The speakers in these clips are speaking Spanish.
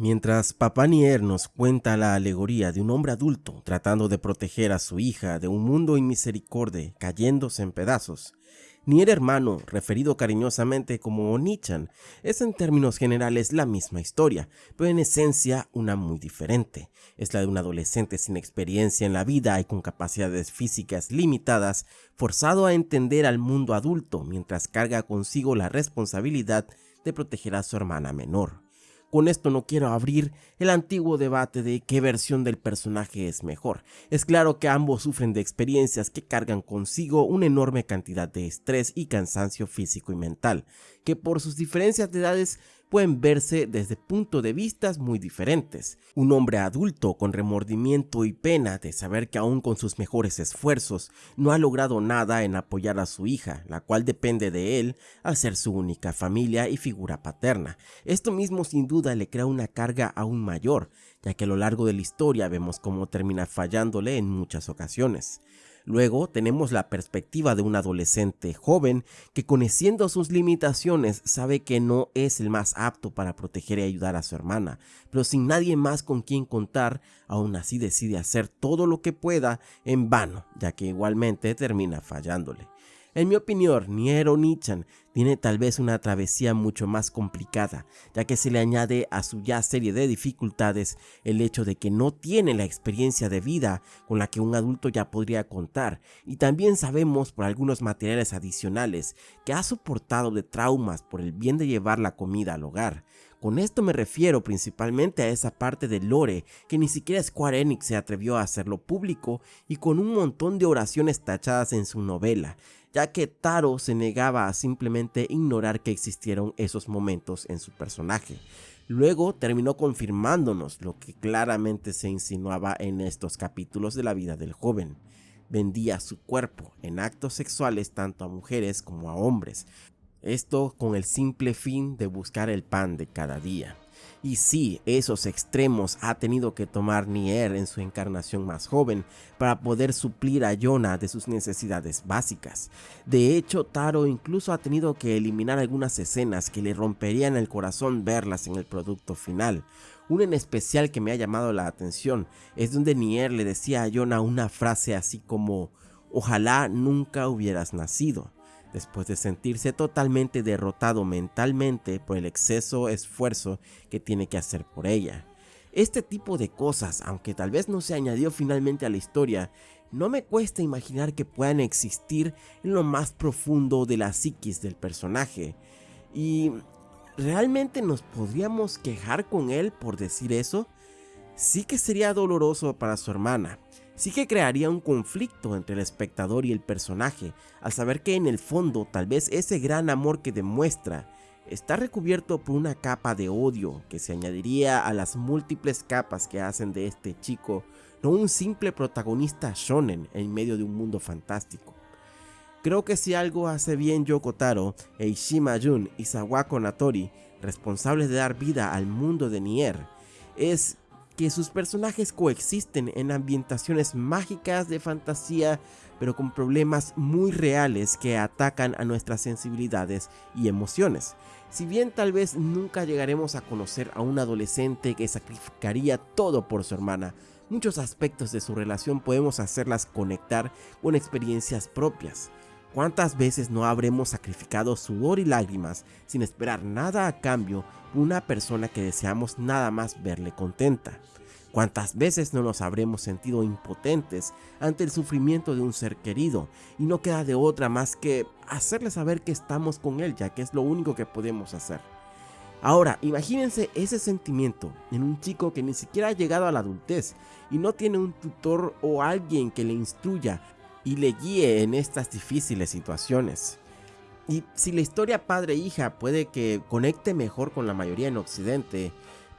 Mientras Papá Nier nos cuenta la alegoría de un hombre adulto tratando de proteger a su hija de un mundo inmisericorde cayéndose en pedazos, Nier hermano, referido cariñosamente como Onichan, es en términos generales la misma historia, pero en esencia una muy diferente. Es la de un adolescente sin experiencia en la vida y con capacidades físicas limitadas, forzado a entender al mundo adulto mientras carga consigo la responsabilidad de proteger a su hermana menor. Con esto no quiero abrir el antiguo debate de qué versión del personaje es mejor. Es claro que ambos sufren de experiencias que cargan consigo una enorme cantidad de estrés y cansancio físico y mental, que por sus diferencias de edades pueden verse desde puntos de vista muy diferentes. Un hombre adulto con remordimiento y pena de saber que aún con sus mejores esfuerzos no ha logrado nada en apoyar a su hija, la cual depende de él al ser su única familia y figura paterna. Esto mismo sin duda le crea una carga aún mayor, ya que a lo largo de la historia vemos cómo termina fallándole en muchas ocasiones. Luego tenemos la perspectiva de un adolescente joven que conociendo sus limitaciones sabe que no es el más apto para proteger y ayudar a su hermana, pero sin nadie más con quien contar, aún así decide hacer todo lo que pueda en vano, ya que igualmente termina fallándole. En mi opinión, Niero Nichan tiene tal vez una travesía mucho más complicada, ya que se le añade a su ya serie de dificultades el hecho de que no tiene la experiencia de vida con la que un adulto ya podría contar, y también sabemos por algunos materiales adicionales que ha soportado de traumas por el bien de llevar la comida al hogar. Con esto me refiero principalmente a esa parte de lore que ni siquiera Square Enix se atrevió a hacerlo público y con un montón de oraciones tachadas en su novela, ya que Taro se negaba a simplemente ignorar que existieron esos momentos en su personaje. Luego terminó confirmándonos lo que claramente se insinuaba en estos capítulos de la vida del joven. Vendía su cuerpo en actos sexuales tanto a mujeres como a hombres, esto con el simple fin de buscar el pan de cada día. Y sí, esos extremos ha tenido que tomar Nier en su encarnación más joven para poder suplir a Yona de sus necesidades básicas. De hecho, Taro incluso ha tenido que eliminar algunas escenas que le romperían el corazón verlas en el producto final. Una en especial que me ha llamado la atención es donde Nier le decía a Yona una frase así como ojalá nunca hubieras nacido después de sentirse totalmente derrotado mentalmente por el exceso esfuerzo que tiene que hacer por ella. Este tipo de cosas, aunque tal vez no se añadió finalmente a la historia, no me cuesta imaginar que puedan existir en lo más profundo de la psiquis del personaje. Y ¿realmente nos podríamos quejar con él por decir eso? Sí que sería doloroso para su hermana, sí que crearía un conflicto entre el espectador y el personaje, al saber que en el fondo tal vez ese gran amor que demuestra está recubierto por una capa de odio que se añadiría a las múltiples capas que hacen de este chico no un simple protagonista shonen en medio de un mundo fantástico. Creo que si algo hace bien Yoko Taro, Eishima Jun y Sawako Natori, responsables de dar vida al mundo de Nier, es que sus personajes coexisten en ambientaciones mágicas de fantasía, pero con problemas muy reales que atacan a nuestras sensibilidades y emociones. Si bien tal vez nunca llegaremos a conocer a un adolescente que sacrificaría todo por su hermana, muchos aspectos de su relación podemos hacerlas conectar con experiencias propias. ¿Cuántas veces no habremos sacrificado sudor y lágrimas sin esperar nada a cambio por una persona que deseamos nada más verle contenta? ¿Cuántas veces no nos habremos sentido impotentes ante el sufrimiento de un ser querido y no queda de otra más que hacerle saber que estamos con él ya que es lo único que podemos hacer? Ahora, imagínense ese sentimiento en un chico que ni siquiera ha llegado a la adultez y no tiene un tutor o alguien que le instruya y le guíe en estas difíciles situaciones. Y si la historia padre-hija puede que conecte mejor con la mayoría en Occidente,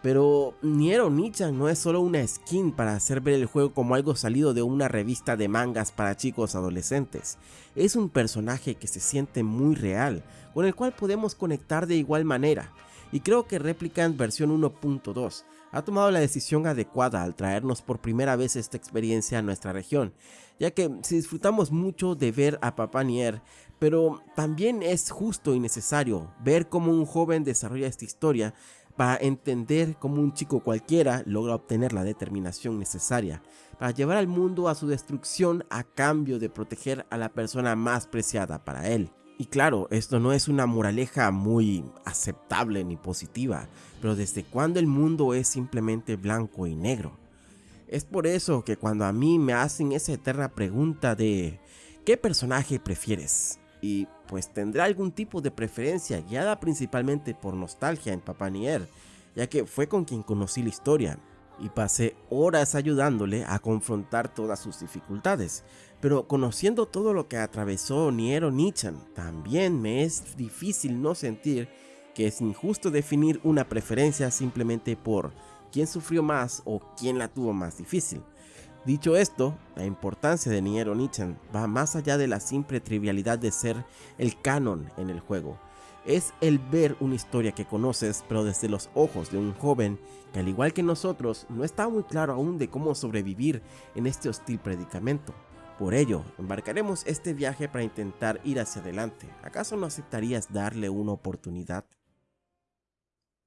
pero Niero Nichan no es solo una skin para hacer ver el juego como algo salido de una revista de mangas para chicos adolescentes. Es un personaje que se siente muy real, con el cual podemos conectar de igual manera. Y creo que Replicant versión 1.2 ha tomado la decisión adecuada al traernos por primera vez esta experiencia a nuestra región, ya que si disfrutamos mucho de ver a Papá Nier, pero también es justo y necesario ver cómo un joven desarrolla esta historia para entender cómo un chico cualquiera logra obtener la determinación necesaria para llevar al mundo a su destrucción a cambio de proteger a la persona más preciada para él. Y claro, esto no es una moraleja muy aceptable ni positiva, pero desde cuando el mundo es simplemente blanco y negro. Es por eso que cuando a mí me hacen esa eterna pregunta de ¿qué personaje prefieres? Y pues tendrá algún tipo de preferencia guiada principalmente por nostalgia en Papá Nier, ya que fue con quien conocí la historia y pasé horas ayudándole a confrontar todas sus dificultades. Pero conociendo todo lo que atravesó Niero Nichan, también me es difícil no sentir que es injusto definir una preferencia simplemente por quién sufrió más o quién la tuvo más difícil. Dicho esto, la importancia de Nier Nichan va más allá de la simple trivialidad de ser el canon en el juego. Es el ver una historia que conoces pero desde los ojos de un joven que al igual que nosotros no está muy claro aún de cómo sobrevivir en este hostil predicamento. Por ello, embarcaremos este viaje para intentar ir hacia adelante. ¿Acaso no aceptarías darle una oportunidad?